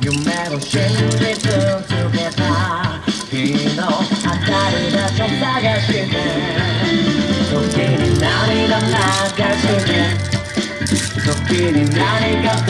You metal shake, they turn together. You know. 아까보다 좀 싸가시네 도끼는 나를 감나가시네. 도끼는 나를 감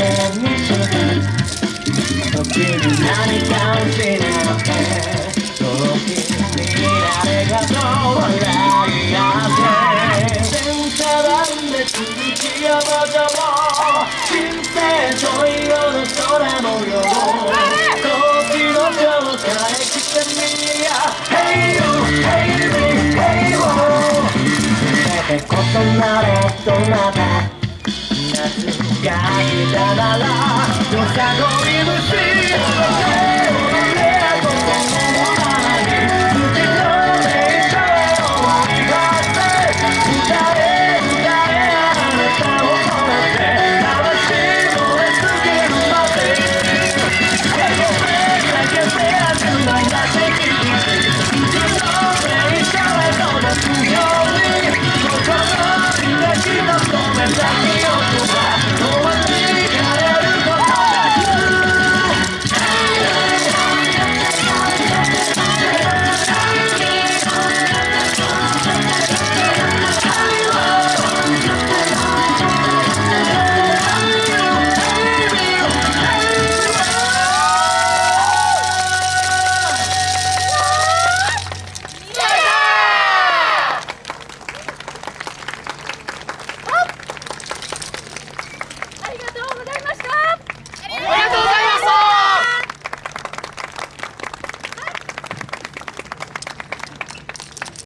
そんなレッド夏が来たならよさごい虫